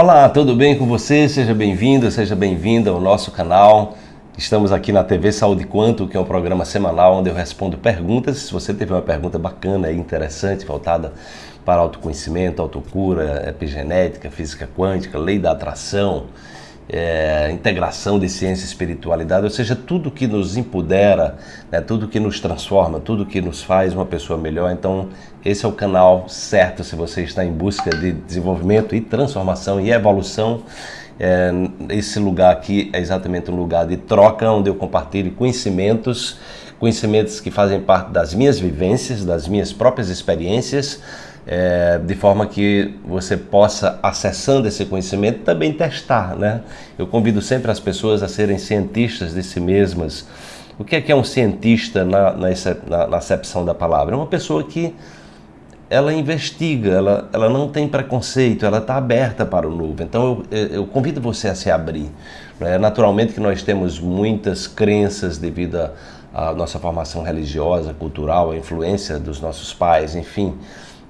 Olá, tudo bem com você? Seja bem-vindo, seja bem-vinda ao nosso canal. Estamos aqui na TV Saúde Quanto, que é um programa semanal onde eu respondo perguntas. Se você teve uma pergunta bacana e interessante, voltada para autoconhecimento, autocura, epigenética, física quântica, lei da atração, é, integração de ciência e espiritualidade, ou seja, tudo que nos empodera, né, tudo que nos transforma, tudo que nos faz uma pessoa melhor. Então, esse é o canal certo se você está em busca de desenvolvimento e transformação e evolução. É, esse lugar aqui é exatamente um lugar de troca onde eu compartilho conhecimentos, conhecimentos que fazem parte das minhas vivências, das minhas próprias experiências é, de forma que você possa, acessando esse conhecimento, também testar. Né? Eu convido sempre as pessoas a serem cientistas de si mesmas. O que é, que é um cientista na, na, na acepção da palavra? É uma pessoa que ela investiga, ela, ela não tem preconceito, ela está aberta para o novo. Então eu, eu convido você a se abrir. Né? Naturalmente que nós temos muitas crenças devido à nossa formação religiosa, cultural, a influência dos nossos pais, enfim.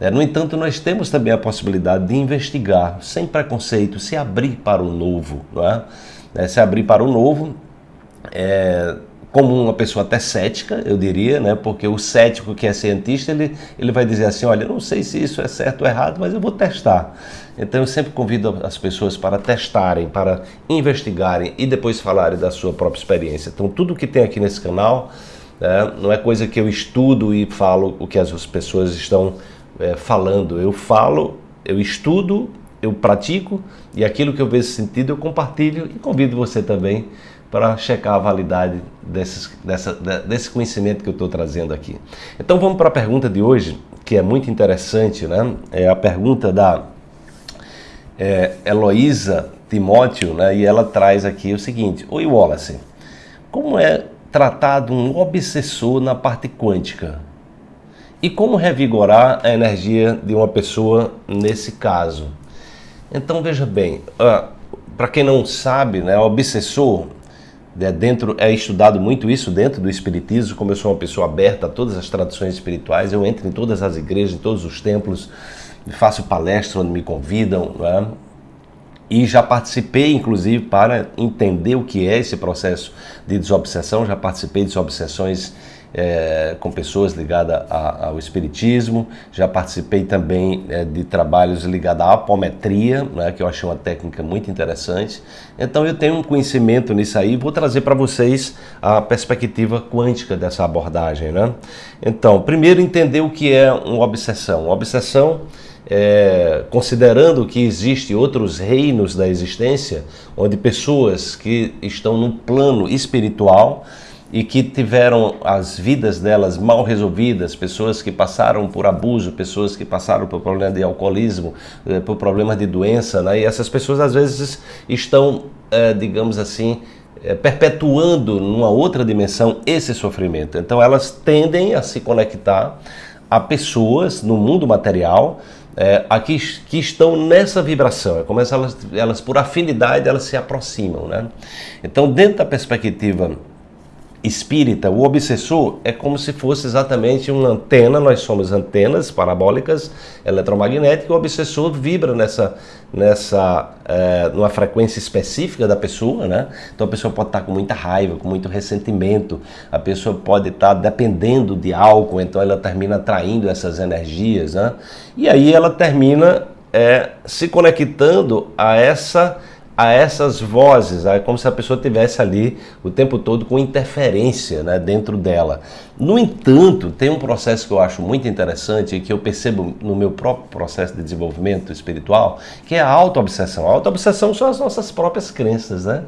É, no entanto, nós temos também a possibilidade de investigar, sem preconceito, se abrir para o novo. É? É, se abrir para o novo, é, como uma pessoa até cética, eu diria, né? porque o cético que é cientista, ele, ele vai dizer assim, olha, não sei se isso é certo ou errado, mas eu vou testar. Então eu sempre convido as pessoas para testarem, para investigarem e depois falarem da sua própria experiência. Então tudo que tem aqui nesse canal né, não é coisa que eu estudo e falo o que as pessoas estão é, falando. Eu falo, eu estudo, eu pratico e aquilo que eu vejo sentido eu compartilho e convido você também para checar a validade desses, dessa, desse conhecimento que eu estou trazendo aqui. Então vamos para a pergunta de hoje, que é muito interessante, né? É a pergunta da é, Heloísa Timóteo, né? E ela traz aqui o seguinte: Oi Wallace, como é tratado um obsessor na parte quântica? E como revigorar a energia de uma pessoa nesse caso? Então veja bem, uh, para quem não sabe, né, o obsessor é dentro é estudado muito isso dentro do espiritismo. Como eu sou uma pessoa aberta a todas as tradições espirituais, eu entro em todas as igrejas, em todos os templos, faço palestra onde me convidam, né? e já participei, inclusive, para entender o que é esse processo de desobsessão. Já participei de desobsessões é, com pessoas ligadas a, ao espiritismo, já participei também é, de trabalhos ligados à apometria, né, que eu achei uma técnica muito interessante. Então eu tenho um conhecimento nisso aí vou trazer para vocês a perspectiva quântica dessa abordagem. Né? Então, primeiro entender o que é uma obsessão. Uma obsessão é, considerando que existem outros reinos da existência, onde pessoas que estão no plano espiritual e que tiveram as vidas delas mal resolvidas, pessoas que passaram por abuso, pessoas que passaram por problema de alcoolismo, eh, por problemas de doença, né? e essas pessoas às vezes estão, é, digamos assim, é, perpetuando numa outra dimensão esse sofrimento. Então elas tendem a se conectar a pessoas no mundo material é, que estão nessa vibração, é como elas, elas por afinidade elas se aproximam, né? Então dentro da perspectiva espírita, o obsessor é como se fosse exatamente uma antena, nós somos antenas parabólicas eletromagnéticas, o obsessor vibra nessa, nessa é, numa frequência específica da pessoa, né? Então a pessoa pode estar com muita raiva, com muito ressentimento, a pessoa pode estar dependendo de álcool, então ela termina atraindo essas energias, né? E aí ela termina é, se conectando a essa a essas vozes, é como se a pessoa tivesse ali o tempo todo com interferência né, dentro dela. No entanto, tem um processo que eu acho muito interessante e que eu percebo no meu próprio processo de desenvolvimento espiritual, que é a auto-obsessão. A auto-obsessão são as nossas próprias crenças, né?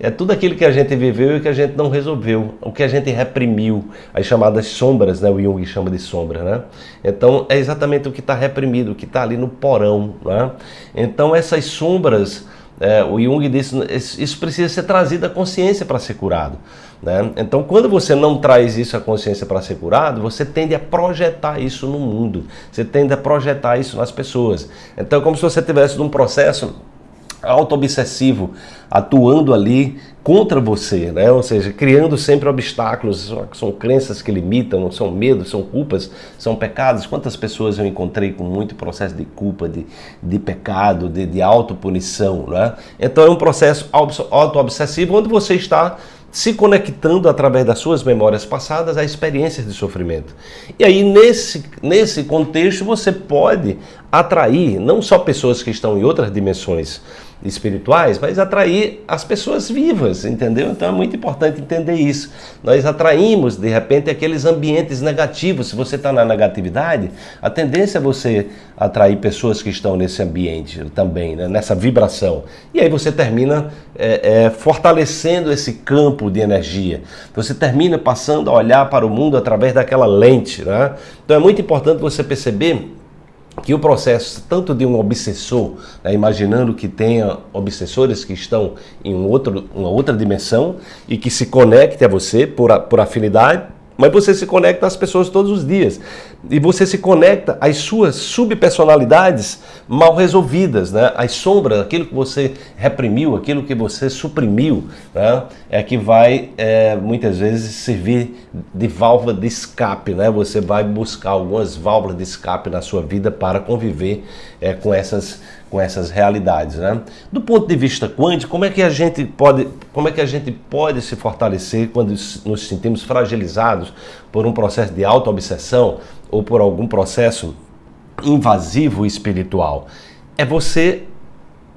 É tudo aquilo que a gente viveu e que a gente não resolveu, o que a gente reprimiu, as chamadas sombras, né? O Jung chama de sombra, né? Então, é exatamente o que está reprimido, o que está ali no porão, né? Então, essas sombras é, o Jung disse isso precisa ser trazido à consciência para ser curado. Né? Então, quando você não traz isso à consciência para ser curado, você tende a projetar isso no mundo, você tende a projetar isso nas pessoas. Então, é como se você tivesse num processo auto-obsessivo atuando ali contra você, né? ou seja, criando sempre obstáculos, são crenças que limitam, são medos, são culpas, são pecados. Quantas pessoas eu encontrei com muito processo de culpa, de, de pecado, de, de autopunição, né? Então é um processo auto-obsessivo onde você está se conectando através das suas memórias passadas a experiências de sofrimento. E aí, nesse, nesse contexto, você pode atrair não só pessoas que estão em outras dimensões espirituais, mas atrair as pessoas vivas, entendeu? Então é muito importante entender isso. Nós atraímos, de repente, aqueles ambientes negativos. Se você está na negatividade, a tendência é você atrair pessoas que estão nesse ambiente também, né? nessa vibração. E aí você termina é, é, fortalecendo esse campo de energia. Você termina passando a olhar para o mundo através daquela lente. Né? Então é muito importante você perceber que o processo tanto de um obsessor, né, imaginando que tenha obsessores que estão em um outro, uma outra dimensão e que se conecte a você por, por afinidade, mas você se conecta às pessoas todos os dias. E você se conecta às suas subpersonalidades mal resolvidas, né? As sombras, aquilo que você reprimiu, aquilo que você suprimiu, né? É que vai é, muitas vezes servir de válvula de escape, né? Você vai buscar algumas válvulas de escape na sua vida para conviver é, com essas com essas realidades, né? Do ponto de vista quântico, como é que a gente pode, como é que a gente pode se fortalecer quando nos sentimos fragilizados por um processo de auto-obsessão ou por algum processo invasivo espiritual? É você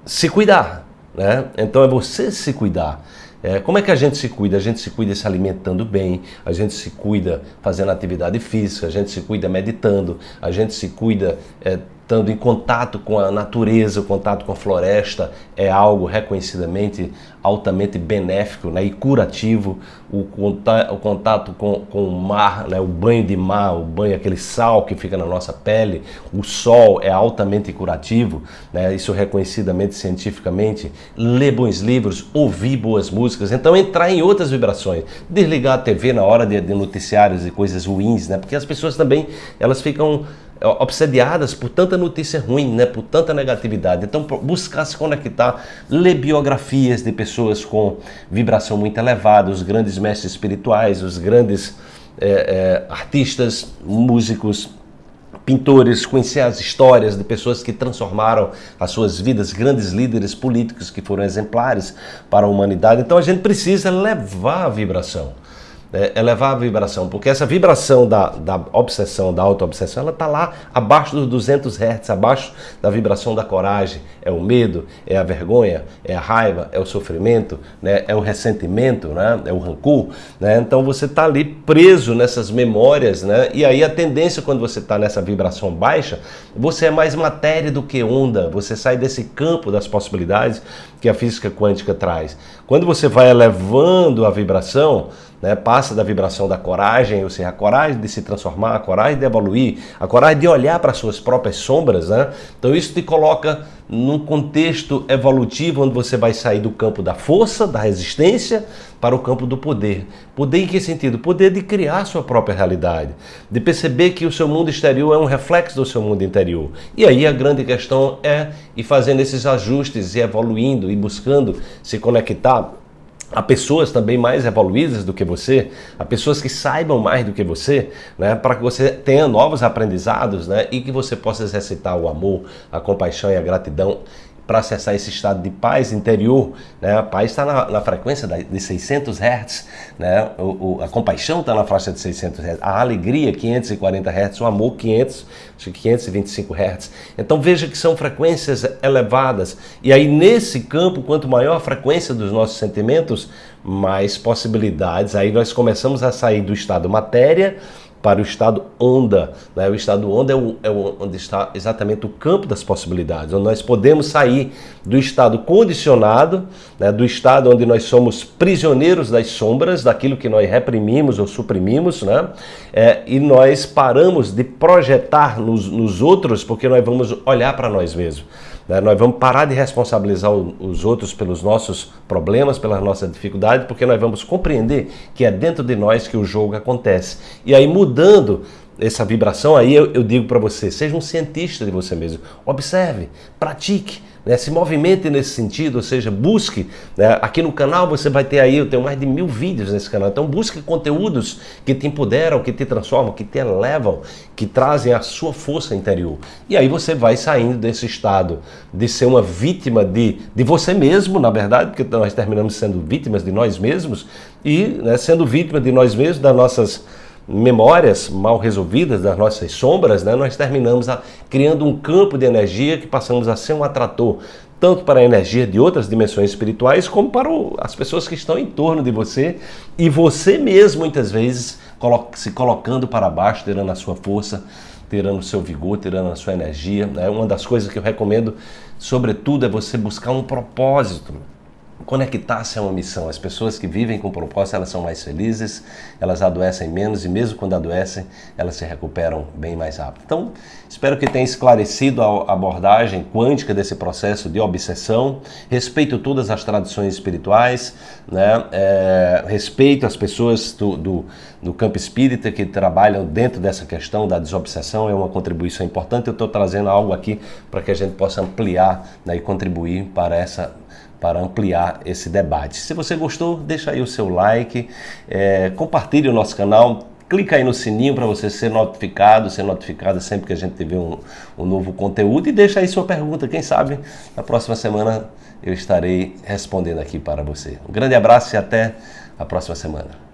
se cuidar, né? Então é você se cuidar. É, como é que a gente se cuida? A gente se cuida se alimentando bem, a gente se cuida fazendo atividade física, a gente se cuida meditando, a gente se cuida é, estando em contato com a natureza, o contato com a floresta é algo reconhecidamente altamente benéfico né, e curativo. O, contato, o contato com, com o mar, né, o banho de mar, o banho, aquele sal que fica na nossa pele, o sol é altamente curativo, né, isso reconhecidamente cientificamente. Ler bons livros, ouvir boas músicas, então entrar em outras vibrações. Desligar a TV na hora de, de noticiários e coisas ruins, né, porque as pessoas também elas ficam obsediadas por tanta notícia ruim, né, por tanta negatividade. Então, buscar se conectar, ler biografias de pessoas com vibração muito elevada, os grandes mestres espirituais, os grandes é, é, artistas, músicos, pintores, conhecer as histórias de pessoas que transformaram as suas vidas, grandes líderes políticos que foram exemplares para a humanidade. Então, a gente precisa levar a vibração é, elevar a vibração, porque essa vibração da, da obsessão, da auto-obsessão, ela está lá abaixo dos 200 Hz, abaixo da vibração da coragem. É o medo, é a vergonha, é a raiva, é o sofrimento, né? é o ressentimento, né? é o rancor. Né? Então você está ali preso nessas memórias, né? e aí a tendência quando você está nessa vibração baixa, você é mais matéria do que onda, você sai desse campo das possibilidades que a física quântica traz. Quando você vai elevando a vibração, né, passa da vibração da coragem, ou seja, a coragem de se transformar, a coragem de evoluir, a coragem de olhar para suas próprias sombras, né? Então isso te coloca num contexto evolutivo onde você vai sair do campo da força, da resistência, para o campo do poder. Poder em que sentido? Poder de criar sua própria realidade, de perceber que o seu mundo exterior é um reflexo do seu mundo interior. E aí a grande questão é ir fazendo esses ajustes e evoluindo e buscando se conectar a pessoas também mais evoluídas do que você, a pessoas que saibam mais do que você, né, para que você tenha novos aprendizados né, e que você possa exercitar o amor, a compaixão e a gratidão para acessar esse estado de paz interior, né? a paz está na, na, frequência de 600 Hz, né? O, o, a compaixão está na faixa de 600 Hz, a alegria 540 Hz, o amor 500, 525 Hz. Então veja que são frequências elevadas e aí nesse campo, quanto maior a frequência dos nossos sentimentos, mais possibilidades, aí nós começamos a sair do estado matéria, para o estado onda. Né? O estado onda é, o, é o, onde está exatamente o campo das possibilidades, onde nós podemos sair do estado condicionado, né? do estado onde nós somos prisioneiros das sombras, daquilo que nós reprimimos ou suprimimos, né? É, e nós paramos de projetar nos, nos outros porque nós vamos olhar para nós mesmos. Né? Nós vamos parar de responsabilizar os outros pelos nossos problemas, pelas nossas dificuldades, porque nós vamos compreender que é dentro de nós que o jogo acontece. E aí, mudando essa vibração, aí eu, eu digo para você, seja um cientista de você mesmo. Observe, pratique, né? se movimente nesse sentido, ou seja, busque. Né? Aqui no canal você vai ter aí, eu tenho mais de mil vídeos nesse canal, então busque conteúdos que te empoderam, que te transformam, que te elevam, que trazem a sua força interior. E aí você vai saindo desse estado de ser uma vítima de, de você mesmo, na verdade, porque nós terminamos sendo vítimas de nós mesmos, e né, sendo vítima de nós mesmos, das nossas memórias mal resolvidas, das nossas sombras, né, nós terminamos a, criando um campo de energia que passamos a ser um atrator, tanto para a energia de outras dimensões espirituais, como para o, as pessoas que estão em torno de você, e você mesmo, muitas vezes, colo se colocando para baixo, tirando a sua força, tirando o seu vigor, tirando a sua energia. Né? Uma das coisas que eu recomendo, sobretudo, é você buscar um propósito conectar-se a uma missão. As pessoas que vivem com propósito, elas são mais felizes, elas adoecem menos e mesmo quando adoecem, elas se recuperam bem mais rápido. Então, espero que tenha esclarecido a abordagem quântica desse processo de obsessão. Respeito todas as tradições espirituais, né? É, respeito as pessoas do, do, do campo espírita que trabalham dentro dessa questão da desobsessão, é uma contribuição importante. Eu estou trazendo algo aqui para que a gente possa ampliar né, e contribuir para essa para ampliar esse debate. Se você gostou, deixa aí o seu like, é, compartilhe o nosso canal, clica aí no sininho para você ser notificado, ser notificado sempre que a gente tiver um, um novo conteúdo e deixa aí sua pergunta. Quem sabe na próxima semana eu estarei respondendo aqui para você. Um grande abraço e até a próxima semana.